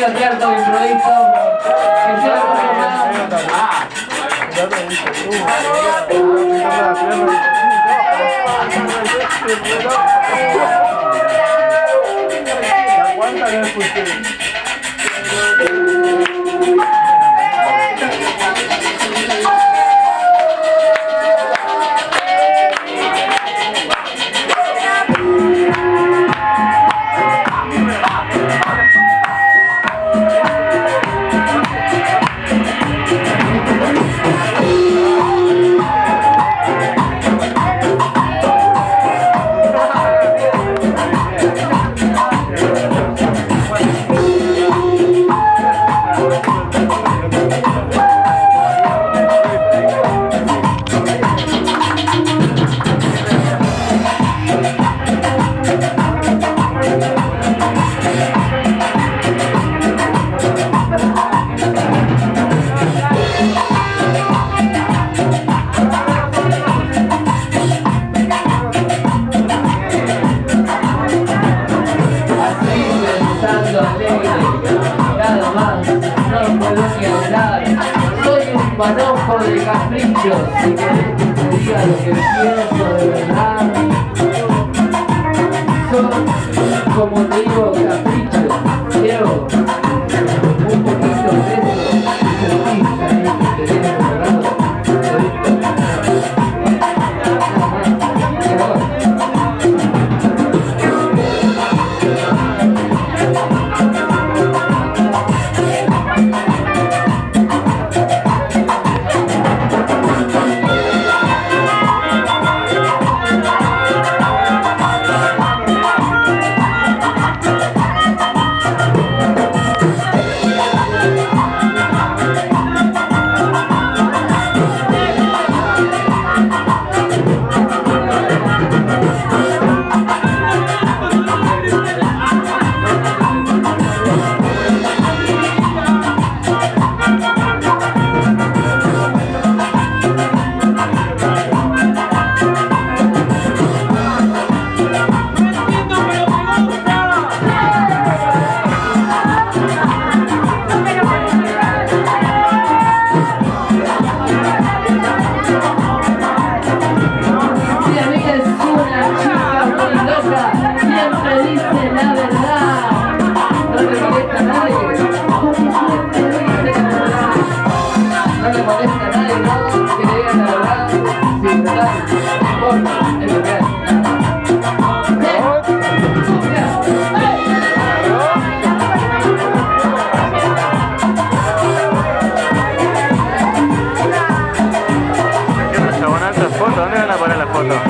Bienvenido al teatro de improviso. Que sea la de caprichos, si querés que te diga lo que pienso de verdad. no